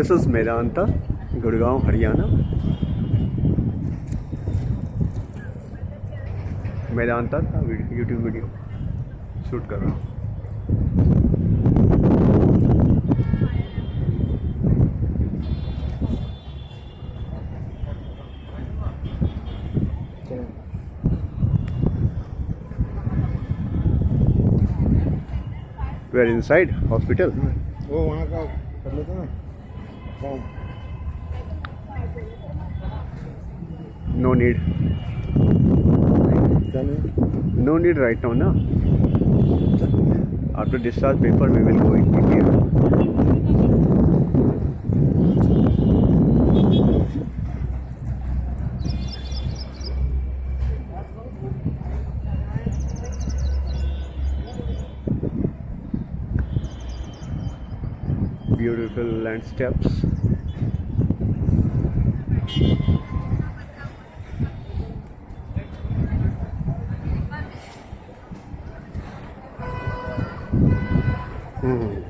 This is Medanta Gurgaon Haryana Medanta का YouTube video shoot कर रहा हूँ। वेर इनसाइड हॉस्पिटल वो वहाँ का कर लेते ना। No need no need no need right now ना after discharge paper we will go beautiful landscapes Hmm.